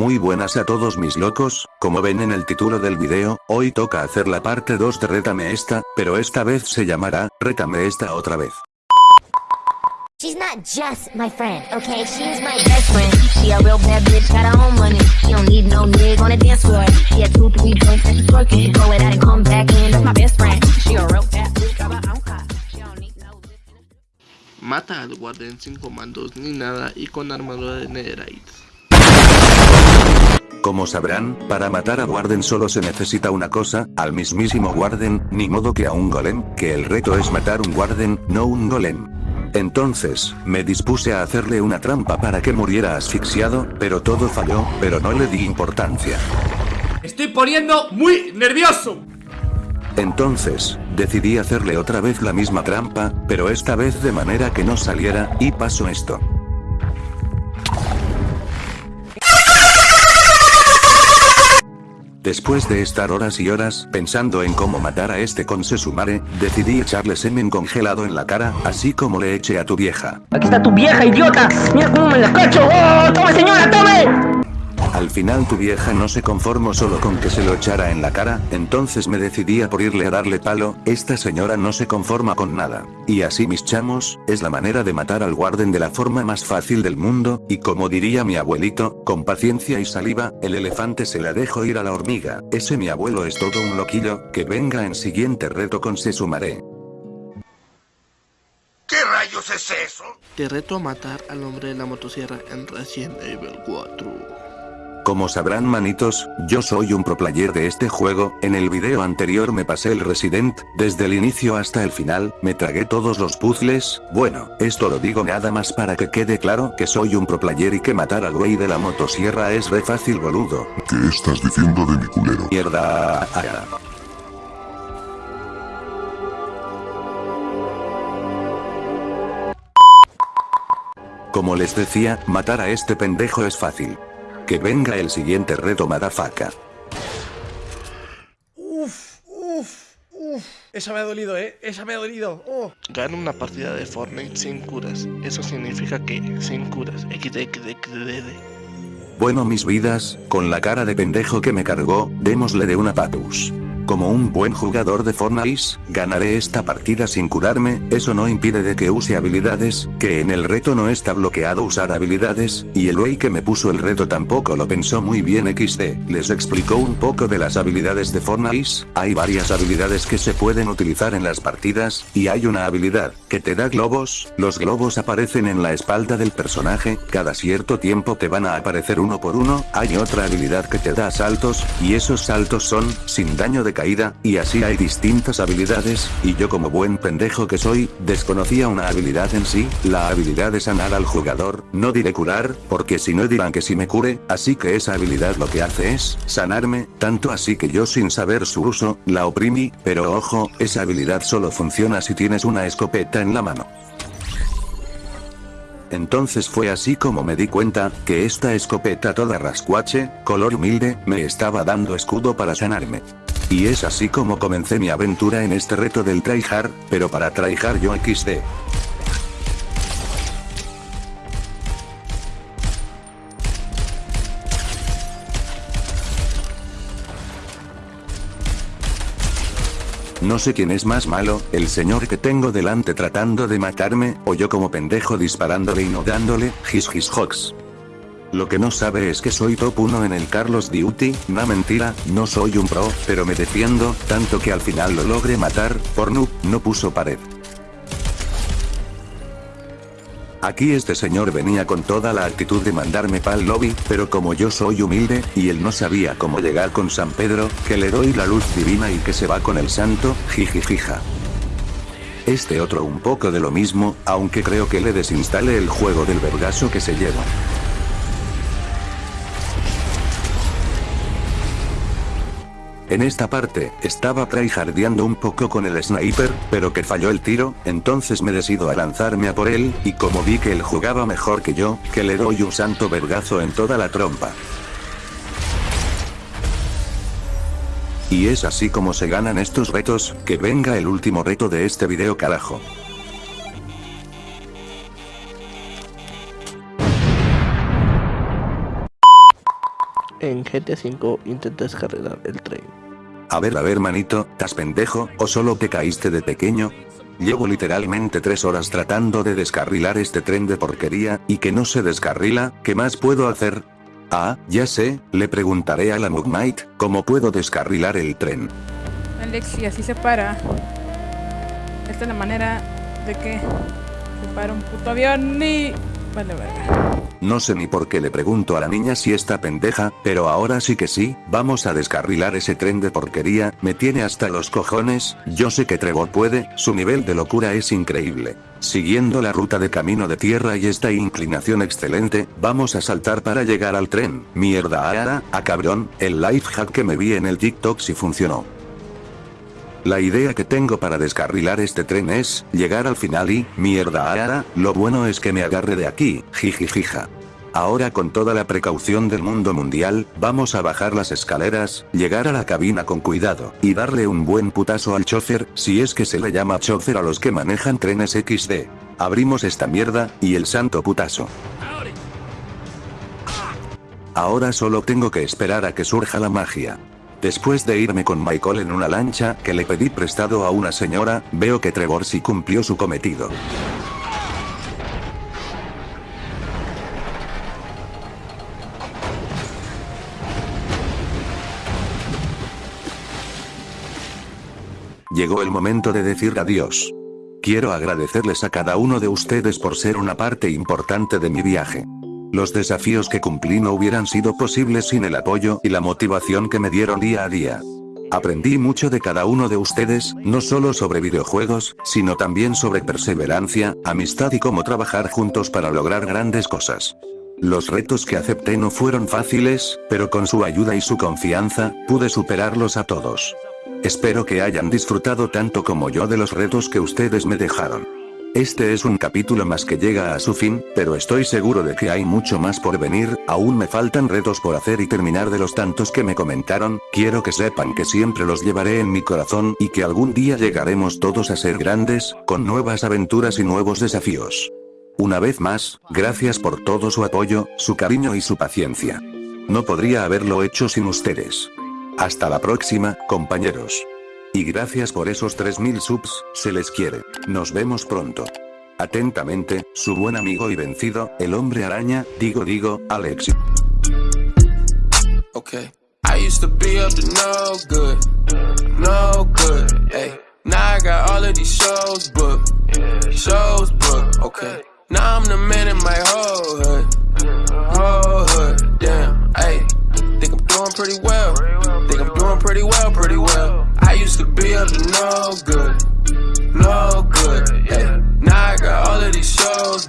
Muy buenas a todos mis locos, como ven en el título del video, hoy toca hacer la parte 2 de Rétame esta, pero esta vez se llamará, Rétame esta otra vez. She's not just my friend, okay? She's my best friend. She a real bad bitch, got her own money. She don't need no nigga on the dance floor. She had two, three joints and she's twerking. She go it out and come back in. That's my best friend. She a real bad bitch, got her own car. She don't need no Mata al guardián sin comandos ni nada y con armadura de netherite. Como sabrán, para matar a Warden solo se necesita una cosa, al mismísimo Warden, ni modo que a un golem, que el reto es matar un Warden, no un golem. Entonces, me dispuse a hacerle una trampa para que muriera asfixiado, pero todo falló, pero no le di importancia. Estoy poniendo muy nervioso. Entonces, decidí hacerle otra vez la misma trampa, pero esta vez de manera que no saliera, y pasó esto. Después de estar horas y horas pensando en cómo matar a este con Sesumare, decidí echarle semen congelado en la cara, así como le eché a tu vieja. Aquí está tu vieja, idiota. Mira cómo me la cacho. ¡Oh, tome señora, tome! Al final tu vieja no se conformó solo con que se lo echara en la cara, entonces me decidí a por irle a darle palo, esta señora no se conforma con nada. Y así mis chamos, es la manera de matar al guarden de la forma más fácil del mundo, y como diría mi abuelito, con paciencia y saliva, el elefante se la dejo ir a la hormiga, ese mi abuelo es todo un loquillo, que venga en siguiente reto con se sumaré. ¿Qué rayos es eso? Te reto a matar al hombre de la motosierra en Resident Evil 4. Como sabrán manitos, yo soy un pro player de este juego, en el video anterior me pasé el Resident, desde el inicio hasta el final, me tragué todos los puzzles, bueno, esto lo digo nada más para que quede claro que soy un pro player y que matar al güey de la motosierra es re fácil boludo. ¿Qué estás diciendo de mi culero? Mierda. Como les decía, matar a este pendejo es fácil. Que venga el siguiente reto madafaca. Uf, uf, uf. Esa me ha dolido, eh. Esa me ha dolido. Oh. Gana una partida de Fortnite sin curas. Eso significa que sin curas. XDXDXD. Bueno mis vidas, con la cara de pendejo que me cargó, démosle de una patus. Como un buen jugador de Fortnite, ganaré esta partida sin curarme, eso no impide de que use habilidades, que en el reto no está bloqueado usar habilidades, y el wey que me puso el reto tampoco lo pensó muy bien XD, les explicó un poco de las habilidades de Fortnite, hay varias habilidades que se pueden utilizar en las partidas, y hay una habilidad, que te da globos, los globos aparecen en la espalda del personaje, cada cierto tiempo te van a aparecer uno por uno, hay otra habilidad que te da saltos, y esos saltos son, sin daño de caída, y así hay distintas habilidades, y yo como buen pendejo que soy, desconocía una habilidad en sí, la habilidad de sanar al jugador, no diré curar, porque si no dirán que si me cure, así que esa habilidad lo que hace es, sanarme, tanto así que yo sin saber su uso, la oprimí, pero ojo, esa habilidad solo funciona si tienes una escopeta en la mano. Entonces fue así como me di cuenta, que esta escopeta toda rascuache, color humilde, me estaba dando escudo para sanarme. Y es así como comencé mi aventura en este reto del tryhard, pero para tryhard yo XD. No sé quién es más malo, el señor que tengo delante tratando de matarme, o yo como pendejo disparándole y no dándole, his his hox. Lo que no sabe es que soy top 1 en el Carlos Duty, no mentira, no soy un pro, pero me defiendo, tanto que al final lo logré matar, por no puso pared. Aquí este señor venía con toda la actitud de mandarme pa'l lobby, pero como yo soy humilde, y él no sabía cómo llegar con San Pedro, que le doy la luz divina y que se va con el santo, jijijija. Este otro un poco de lo mismo, aunque creo que le desinstale el juego del vergazo que se lleva. En esta parte, estaba tryhardeando un poco con el sniper, pero que falló el tiro, entonces me decido a lanzarme a por él, y como vi que él jugaba mejor que yo, que le doy un santo vergazo en toda la trompa. Y es así como se ganan estos retos, que venga el último reto de este video carajo. En GTA V intenta descargar el tren. A ver, a ver, manito, ¿estás pendejo o solo te caíste de pequeño? Llevo literalmente tres horas tratando de descarrilar este tren de porquería, y que no se descarrila, ¿qué más puedo hacer? Ah, ya sé, le preguntaré a la Mugmite, ¿cómo puedo descarrilar el tren? Alexi, así se para. Esta es la manera de que se para un puto avión y... No sé ni por qué le pregunto a la niña si está pendeja, pero ahora sí que sí, vamos a descarrilar ese tren de porquería, me tiene hasta los cojones, yo sé que Trevor puede, su nivel de locura es increíble. Siguiendo la ruta de camino de tierra y esta inclinación excelente, vamos a saltar para llegar al tren, mierda ahora, a cabrón, el life hack que me vi en el TikTok si funcionó. La idea que tengo para descarrilar este tren es, llegar al final y, mierda ahora, lo bueno es que me agarre de aquí, jijijija. Ahora con toda la precaución del mundo mundial, vamos a bajar las escaleras, llegar a la cabina con cuidado, y darle un buen putazo al chofer, si es que se le llama chofer a los que manejan trenes XD. Abrimos esta mierda, y el santo putazo. Ahora solo tengo que esperar a que surja la magia. Después de irme con Michael en una lancha que le pedí prestado a una señora, veo que Trevor sí cumplió su cometido. Llegó el momento de decir adiós. Quiero agradecerles a cada uno de ustedes por ser una parte importante de mi viaje. Los desafíos que cumplí no hubieran sido posibles sin el apoyo y la motivación que me dieron día a día. Aprendí mucho de cada uno de ustedes, no solo sobre videojuegos, sino también sobre perseverancia, amistad y cómo trabajar juntos para lograr grandes cosas. Los retos que acepté no fueron fáciles, pero con su ayuda y su confianza, pude superarlos a todos. Espero que hayan disfrutado tanto como yo de los retos que ustedes me dejaron. Este es un capítulo más que llega a su fin, pero estoy seguro de que hay mucho más por venir, aún me faltan retos por hacer y terminar de los tantos que me comentaron, quiero que sepan que siempre los llevaré en mi corazón y que algún día llegaremos todos a ser grandes, con nuevas aventuras y nuevos desafíos. Una vez más, gracias por todo su apoyo, su cariño y su paciencia. No podría haberlo hecho sin ustedes. Hasta la próxima, compañeros. Y gracias por esos 3000 subs, se les quiere. Nos vemos pronto. Atentamente, su buen amigo y vencido, el hombre araña, digo digo, Alex. Okay. I used to be up to no good, no good, hey. Now I got all of these shows booked, shows booked, okay. Now I'm the man in my whole hood, whole hood, damn, hey. Think I'm doing pretty well, think I'm doing pretty well, pretty well. I used to be up to no good, no good. Yeah. Now I got all of these shows